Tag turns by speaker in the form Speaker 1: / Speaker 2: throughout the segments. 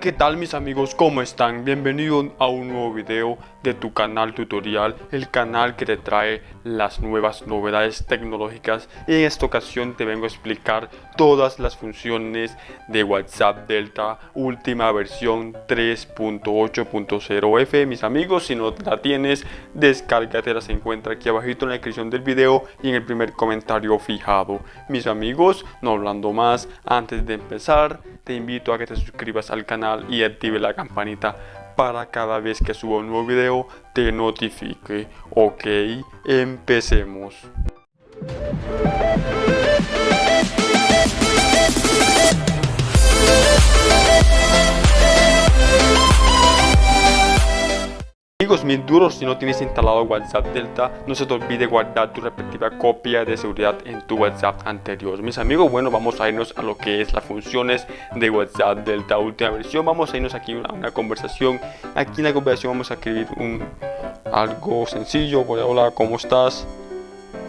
Speaker 1: ¿qué tal mis amigos? ¿Cómo están? Bienvenidos a un nuevo video de tu canal tutorial, el canal que te trae las nuevas novedades tecnológicas y en esta ocasión te vengo a explicar todas las funciones de WhatsApp Delta última versión 3.8.0F mis amigos, si no la tienes, descárgatela, se encuentra aquí abajito en la descripción del video y en el primer comentario fijado. Mis amigos, no hablando más, antes de empezar, te invito a que te suscribas al canal y active la campanita para cada vez que suba un nuevo video te notifique. Ok, empecemos. Amigos mis duros, si no tienes instalado WhatsApp Delta, no se te olvide guardar tu respectiva copia de seguridad en tu WhatsApp anterior. Mis amigos, bueno, vamos a irnos a lo que es las funciones de WhatsApp Delta última versión. Vamos a irnos aquí a una, conversación. Aquí en la conversación vamos a escribir un, algo sencillo. Hola, ¿cómo estás?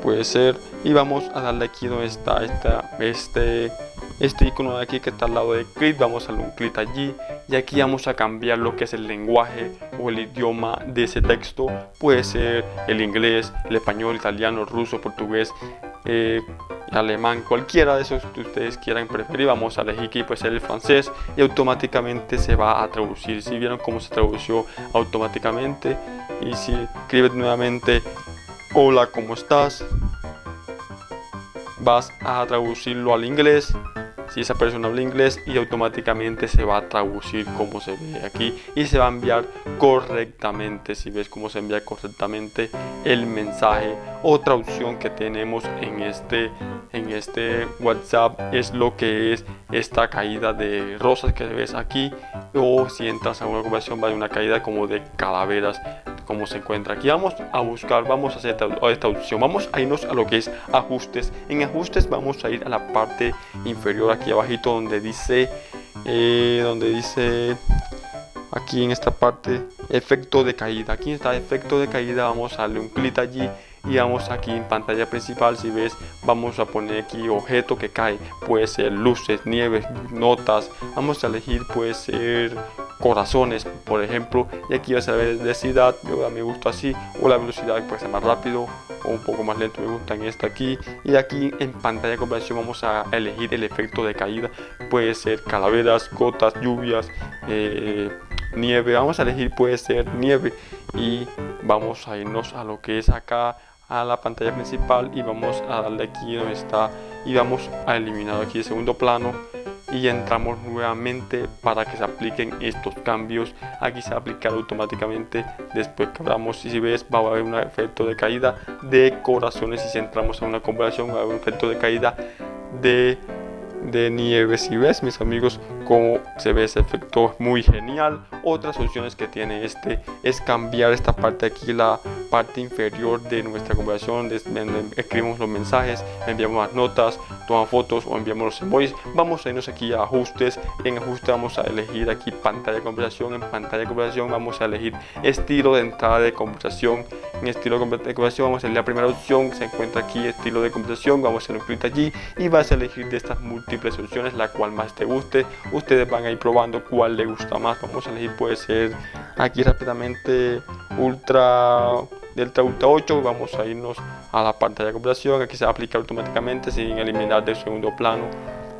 Speaker 1: Puede ser. Y vamos a darle aquí donde está esta, este este icono de aquí que está al lado de clic vamos a darle un clic allí y aquí vamos a cambiar lo que es el lenguaje o el idioma de ese texto. Puede ser el inglés el español italiano ruso portugués eh, alemán cualquiera de esos que ustedes quieran preferir. Vamos a elegir aquí puede ser el francés y automáticamente se va a traducir. Si vieron cómo se tradució automáticamente y si escribes nuevamente hola cómo estás vas a traducirlo al inglés si esa persona habla inglés y automáticamente se va a traducir como se ve aquí y se va a enviar correctamente si ves cómo se envía correctamente el mensaje. Otra opción que tenemos en este en este whatsapp es lo que es esta caída de rosas que ves aquí. O si entras a una conversación va a una caída como de calaveras como se encuentra. Aquí vamos a buscar vamos a hacer esta opción vamos a irnos a lo que es ajustes. En ajustes vamos a ir a la parte inferior aquí abajito donde dice eh, donde dice aquí en esta parte efecto de caída. Aquí está efecto de caída. Vamos a darle un clic allí y vamos aquí en pantalla principal. Si ves vamos a poner aquí objeto que cae. Puede ser luces nieves notas. Vamos a elegir puede ser corazones por ejemplo y aquí vas a ver densidad yo me gusta así o la velocidad puede ser más rápido o un poco más lento me gusta en esta aquí y aquí en pantalla de conversión vamos a elegir el efecto de caída puede ser calaveras gotas lluvias eh, nieve vamos a elegir puede ser nieve y vamos a irnos a lo que es acá a la pantalla principal y vamos a darle aquí donde está y vamos a eliminar aquí el segundo plano y entramos nuevamente para que se apliquen estos cambios. Aquí se va a aplicar automáticamente después que abramos y si ves va a haber un efecto de caída de corazones. Y si entramos a una conversación va a haber un efecto de caída de de nieve. Si ves mis amigos como se ve ese efecto muy genial. Otras opciones que tiene este es cambiar esta parte aquí la parte inferior de nuestra conversación escribimos los mensajes enviamos las notas tomamos fotos o enviamos los emojis vamos a irnos aquí a ajustes. En ajuste vamos a elegir aquí pantalla de conversación. En pantalla de conversación vamos a elegir estilo de entrada de conversación. En estilo de conversación vamos a elegir la primera opción. Se encuentra aquí estilo de conversación. Vamos a hacer un clic allí y vas a elegir de estas múltiples opciones la cual más te guste ustedes van a ir probando cuál le gusta más. Vamos a elegir puede ser aquí rápidamente ultra delta ultra 8 vamos a irnos a la pantalla de computación aquí se va a aplicar automáticamente sin eliminar del segundo plano.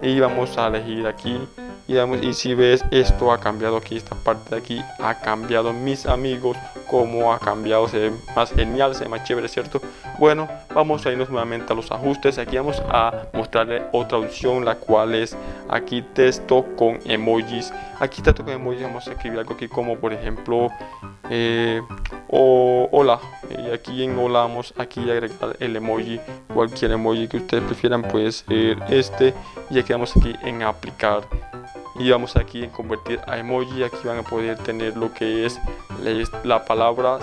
Speaker 1: Y vamos a elegir aquí. Y, y si ves esto ha cambiado aquí esta parte de aquí ha cambiado. Mis amigos como ha cambiado. Se ve más genial se ve más chévere cierto bueno vamos a irnos nuevamente a los ajustes. Aquí vamos a mostrarle otra opción la cual es aquí texto con emojis. Aquí texto con emojis vamos a escribir algo aquí como por ejemplo eh, o hola. Y aquí en hola vamos aquí a agregar el emoji cualquier emoji que ustedes prefieran puede ser este. Y aquí vamos aquí en aplicar. Y vamos aquí en convertir a emoji. Aquí van a poder tener lo que es la palabra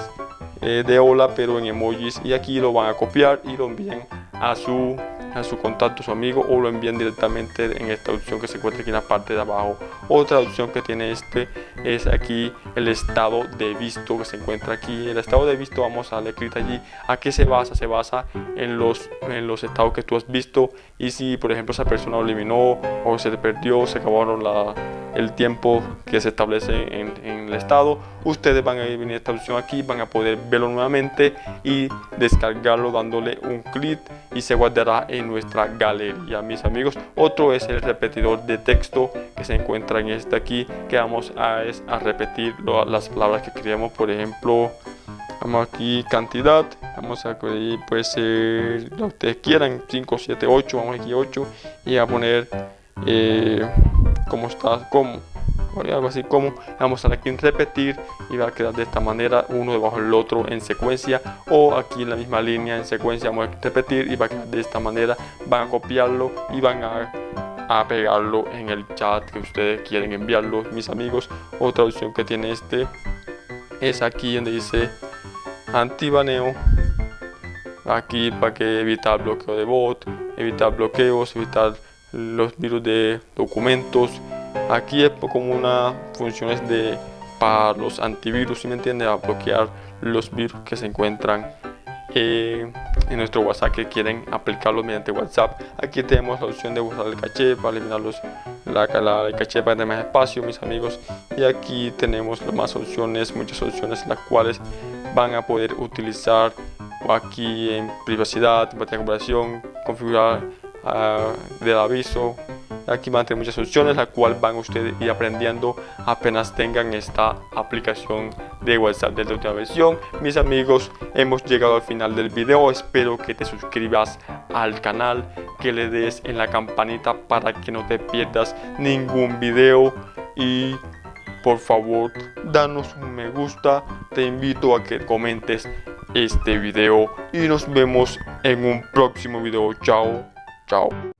Speaker 1: eh, de hola pero en emojis y aquí lo van a copiar y lo envían a su a su contacto, su amigo o lo envían directamente en esta opción que se encuentra aquí en la parte de abajo. Otra opción que tiene este es aquí el estado de visto que se encuentra aquí. El estado de visto vamos a clic allí. ¿A qué se basa? Se basa en los, en los estados que tú has visto y si por ejemplo esa persona lo eliminó o se perdió, se acabaron la, el tiempo que se establece en, el estado, ustedes van a venir a esta opción aquí, van a poder verlo nuevamente y descargarlo dándole un clic y se guardará en nuestra galería. Mis amigos otro es el repetidor de texto que se encuentra en este aquí que vamos a, es a repetir las palabras que queremos por ejemplo vamos aquí cantidad vamos a puede ser lo que ustedes quieran 5 7 8 vamos aquí 8 y a poner eh, cómo está algo así como vamos a dar aquí en repetir y va a quedar de esta manera uno debajo del otro en secuencia o aquí en la misma línea en secuencia vamos a repetir y va a quedar de esta manera van a copiarlo y van a, a pegarlo en el chat que ustedes quieren enviarlo mis amigos. Otra opción que tiene este es aquí donde dice antibaneo. Aquí para que evitar bloqueo de bot evitar bloqueos evitar los virus de documentos aquí es como una funciones de para los antivirus si me entiende a bloquear los virus que se encuentran eh, en nuestro whatsapp que quieren aplicarlos mediante whatsapp. Aquí tenemos la opción de usar el caché para eliminar los, la, la, el caché para tener más espacio mis amigos. Y aquí tenemos más opciones muchas opciones las cuales van a poder utilizar aquí en privacidad, en comparación, configurar uh, del aviso aquí van a tener muchas opciones la cual van ustedes ir aprendiendo apenas tengan esta aplicación de whatsapp de la última versión. Mis amigos hemos llegado al final del video. Espero que te suscribas al canal que le des en la campanita para que no te pierdas ningún video. Y por favor danos un me gusta. Te invito a que comentes este video. Y nos vemos en un próximo video. Chao chao